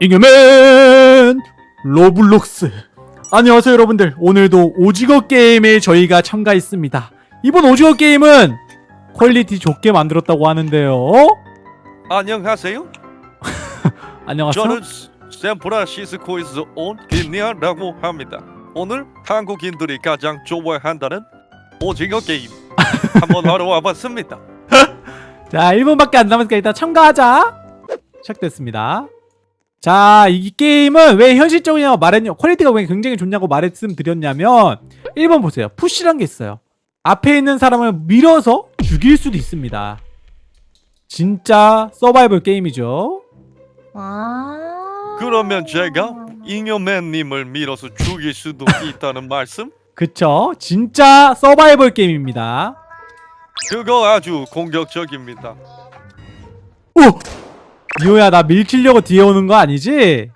잉여맨 로블록스. 안녕하세요 여러분들. 오늘도 오징어 게임에 저희가 참가했습니다. 이번 오징어 게임은 quality 좋게 만들었다고 하는데요. 안녕하세요. 안녕하세요. 저는 샌프란시스코에서 온 김니아라고 합니다. 오늘 한국인들이 가장 좋아한다는 오징어 게임 한번 하러 와봤습니다. 자 1분밖에 안 남았으니까 일단 참가하자. 시작됐습니다 자 이 게임은 왜 현실적이냐고 말했냐 quality가 왜 굉장히 좋냐고 말씀드렸냐면 1번 보세요 push란 게 있어요 앞에 있는 사람을 밀어서 죽일 수도 있습니다 진짜 서바이벌 게임이죠 아. 그러면 제가 잉여맨님을 밀어서 죽일 수도 있다는 말씀? 그쵸 진짜 서바이벌 게임입니다 그거 아주 공격적입니다. 오! 미호야 나 밀키려고 뒤에 오는 거 아니지?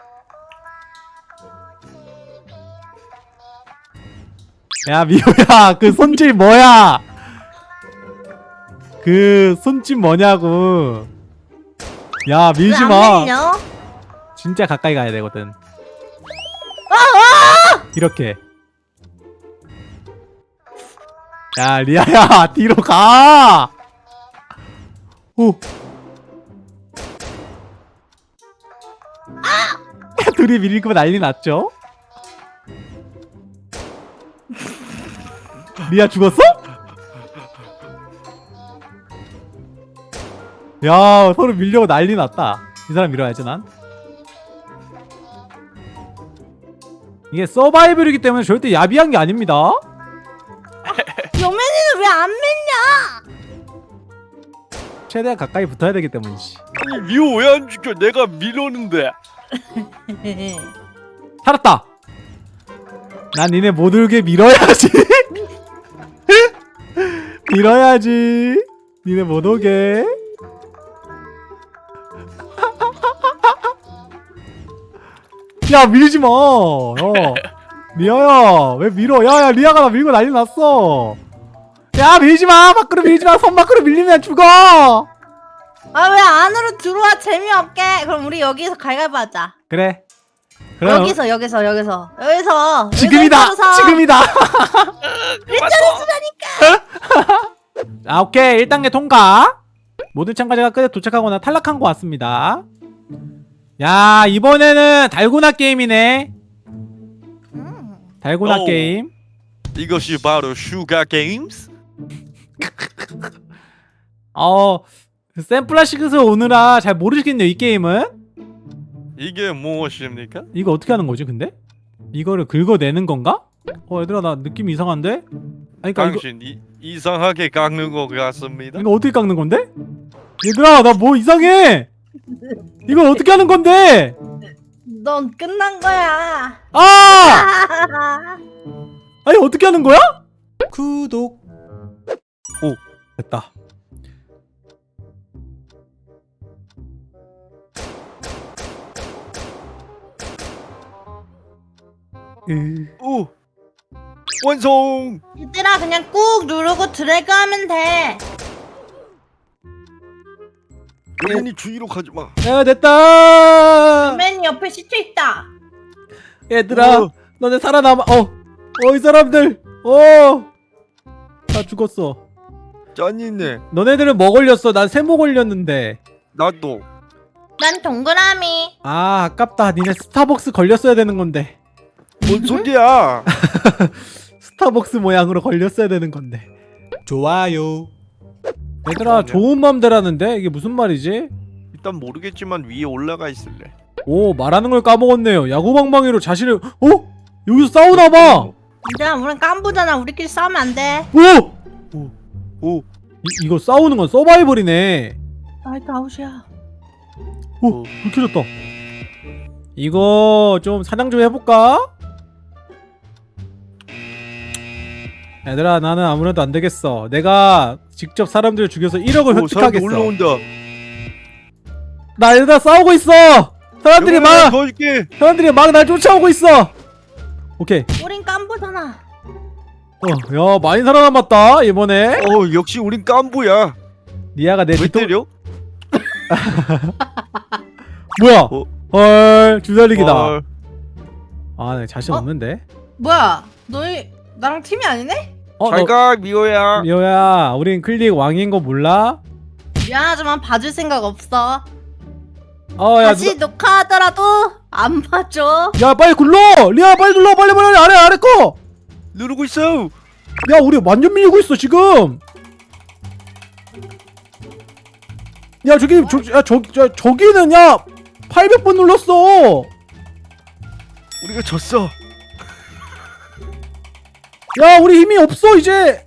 야 미호야 그 손질 뭐야? 그 손짓 뭐냐고. 야 밀지마? 진짜 가까이 가야 되거든 이렇게. 야 리아야 뒤로 가! 오. 둘이 밀고 난리 났죠? 리아 죽었어? 야 서로 밀려고 난리 났다 이 사람 밀어야지 난 이게 서바이벌이기 때문에 절대 야비한 게 아닙니다 여맨이는 왜 안 밀냐? 최대한 가까이 붙어야 되기 때문이지 아니 미호 왜 안 죽여? 내가 밀었는데. 살았다. 난 니네 못 울게 밀어야지. 밀어야지. 니네 못 오게. 야 밀지마. 어. 리아야 왜 밀어? 야야 리아가 나 밀고 난리 났어. 야 밀지 마. 밖으로 밀지마. 손 밖으로 밀리면 죽어 아 왜 안으로 들어와? 재미없게? 그럼 우리 여기서 갈갈보 하자. 그래. 그럼 여기서 여기서 여기서. 여기서. 지금이다. 여기서 지금이다. 아 오케이. 1단계 통과. 모든 참가자가 끝에 도착하거나 탈락한 것 같습니다. 야 이번에는 달고나 게임이네. 음. 달고나 오. 게임. 이것이 바로 sugar games? 어 샌프란시스코에서 오느라 잘 모르시겠네요 이 게임은 이게 무엇입니까? 이거 어떻게 하는 거지 근데? 이거를 긁어내는 건가? 어 얘들아 나 느낌 이상한데? 아니 그니까 이거, 당신 이, 이상하게 깎는 것 같습니다. 이거 어떻게 깎는 건데? 얘들아 나 뭐 이상해 이걸 어떻게 하는 건데? 넌 끝난 거야. 아! 아니 어떻게 하는 거야? 구독 오 됐다 오 완성. 얘들아 그냥 꾹 누르고 드래그 하면 돼. 여맨이 주위로 가지 마. 야 됐다 여맨이 옆에 시체 있다. 얘들아 어. 너네 살아남아 어어 이 사람들 어나 죽었어 짠이네. 너네들은 뭐 걸렸어 난 세모 걸렸는데 나도. 난 동그라미. 아 아깝다 니네 스타벅스 걸렸어야 되는 건데 뭔 소리야? 스타벅스 모양으로 걸렸어야 되는 건데 좋아요 얘들아. 좋은 맘대라는데 이게 무슨 말이지? 일단 모르겠지만 위에 올라가 있을래. 오 말하는 걸 까먹었네요 야구방망이로 자신을 어? 여기서 싸우나 봐 얘들아 우린 깐부잖아. 우리끼리 싸우면 안 돼. 오! 오. 이, 이거 싸우는 건 서바이벌이네 나이트 아웃이야. 오! 불켜졌다 이거 좀 사냥 좀 해볼까? 얘들아 나는 아무래도 안 되겠어 내가 직접 사람들을 죽여서 1억을 오, 사람들 획득하겠어 올라온다. 나 얘들아 싸우고 있어 사람들이 막 도와줄게. 사람들이 막 날 쫓아오고 있어 오케이 우린 깐부잖아. 어 야 많이 살아남았다 이번에 어 역시 우린 깐부야. 니아가 내왜 뒤통 때려? 뭐야 어? 헐 주달리기다 헐. 아, 나 자신 어? 없는데. 뭐야? 너희 나랑 팀이 아니네? 어, 너, 잘가 미호야 미호야, 우린 클릭 왕인 거 몰라? 미안하지만 봐줄 생각 없어. 어, 야, 다시 녹화하더라도 안 봐줘. 누가- 야, 빨리 굴러! 리아, 빨리 눌러, 빨리, 빨리, 아래, 아래 거! 누르고 있어 야, 우리 완전 밀리고 있어, 지금! 야, 저기, 저, 야, 저, 저, 저기는, 야! 800번 눌렀어! 우리가 졌어 야, 우리 힘이 없어, 이제!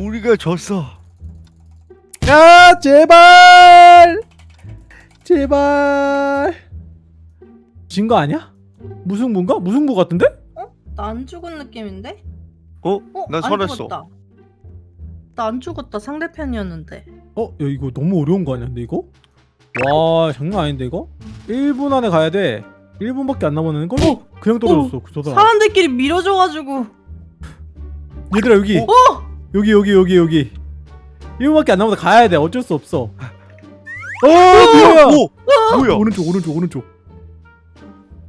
우리가 졌어 야, 제발! 제발! 진 거 아니야? 무승부인가? 무승부 같은데? 나안 죽은 느낌인데? 어? 어? 난 죽었다. 나안 죽었다. 상대편이었는데. 어? 야 이거 너무 어려운 거 아니야 근데 이거? 와 장난 아닌데 이거? 1분 안에 가야 돼 1분밖에 안 남았는 걸? 어? 그냥 떨어졌어 그 저다 사람들끼리 밀어줘가지고. 얘들아 여기 어? 여기 여기 여기 여기 1분밖에 안 남아서 가야 돼 어쩔 수 없어 어 뭐야 오! 뭐야 오른쪽 오른쪽 오른쪽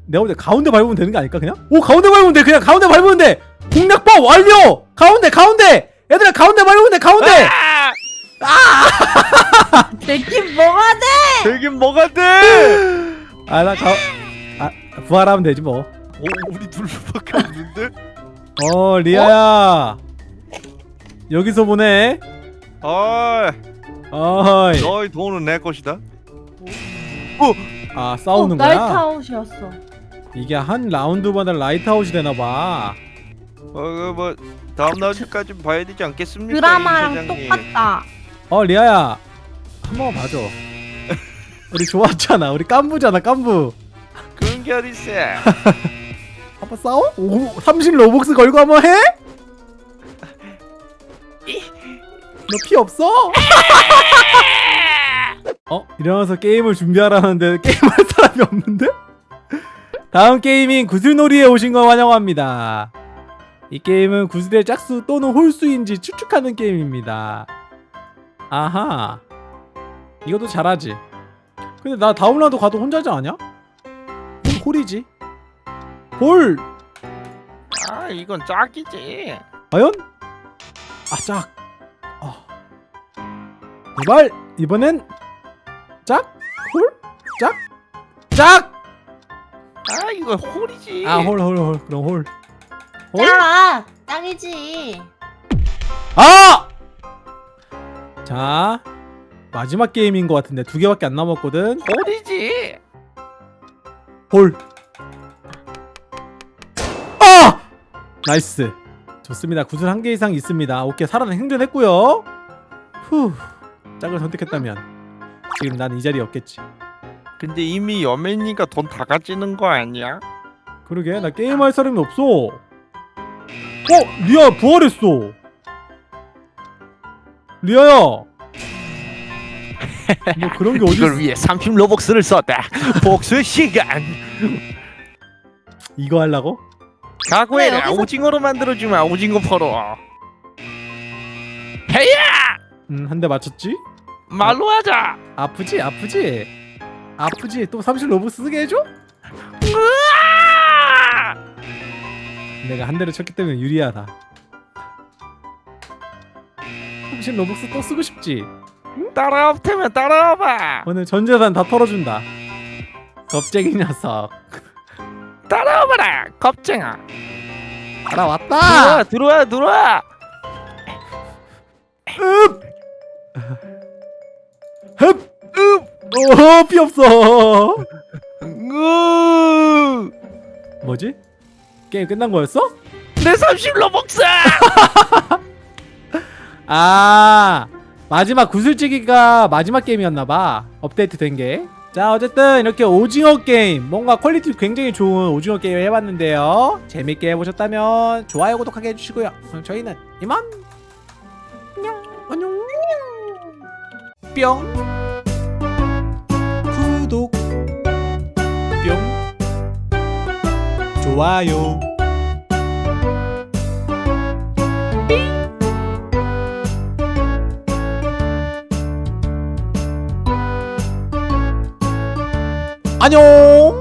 내가 볼때 가운데 밟으면 되는 거 아닐까 그냥? 오 가운데 밟으면 돼 그냥 가운데 밟으면 돼 공략법 완료 가운데 가운데 얘들아 가운데 밟으면 돼 가운데 아! 내팀 뭐가 돼? 되긴 뭐가 돼? 아나 가... 아 부활하면 되지 뭐오 우리 둘밖에 없는데? 어 리아야. 여기서 보내. 아 어이. 너의 돈은 내 것이다. 아 싸우는 어, 거야? 나이트아웃이었어. 이게 한 라운드마다 라이트아웃이 되나봐. 어뭐 다음 라운드까지 봐야 되지 않겠습니까? 드라마랑? 똑같다. 어 리아야. 한 번만 봐줘. 우리 좋았잖아. 우리 깐부잖아 깐부. 그런 게 어딨어 한번 싸워? 오, 30 로벅스 걸고 한번 해? 너 피 없어? 어? 일어나서 게임을 준비하라는데 게임할 사람이 없는데? 다음 게임인 구슬놀이에 오신 걸 환영합니다 이 게임은 구슬의 짝수 또는 홀수인지 추측하는 게임입니다 아하 이것도 잘하지 근데 나 다음 라운드 가도 혼자지 않냐? 홀, 홀이지 홀! 아 이건 짝이지 과연? 아 짝. 어. 제발 이번엔 짝? 홀? 짝? 짝! 아 이거 홀이지 아 홀 홀 홀 그럼 홀. 홀? 야, 짝이지. 아! 자 마지막 게임인 것 같은데 두 개밖에 안 남았거든. 홀이지 홀. nice. 좋습니다. 구슬 한 개 이상 있습니다. 오케이 리아는 생존했고요. 후. 짝을 선택했다면 지금 난 이 자리에 없겠지. 근데 이미 여맨이가 돈 다 가지는 거 아니야? 그러게 나 게임할 사람이 없어. 어 리아 부활했어. 리아야. 뭐 그런 게 어디? 이걸 위해 30 로벅스를 썼다 복수 시간 이거 하려고? 각오해라 근데 여기서- 오징어로 만들어주마 오징어 퍼로 해야 음, 한 대 맞췄지? 말로 하자 아프지? 아프지? 아프지? 또30 로브 쓰게 해줘? 으아! 내가 한 대를 쳤기 때문에 유리하다. 30 로벅스 또 쓰고 싶지? 따라와 테면 따라와봐 오늘 전 재산 다 털어준다. 겁쟁이 녀석. 따라와봐라 겁쟁아 알아왔다. 들어와 들어와 들어와 흡! 흡! 흡! 오, 피 없어. 으! 뭐지? 게임 끝난 거였어? 내 30 로벅스 아, 마지막 구슬치기가 마지막 게임이었나봐. 업데이트 된 게. 자, 어쨌든 이렇게 오징어 게임, 뭔가 quality 굉장히 좋은 오징어 게임을 해봤는데요. 재밌게 해보셨다면 좋아요, 구독하게 해주시고요. 그럼 저희는 이만. 안녕. 안녕. 뿅. 구독. 뿅. 좋아요. 안녕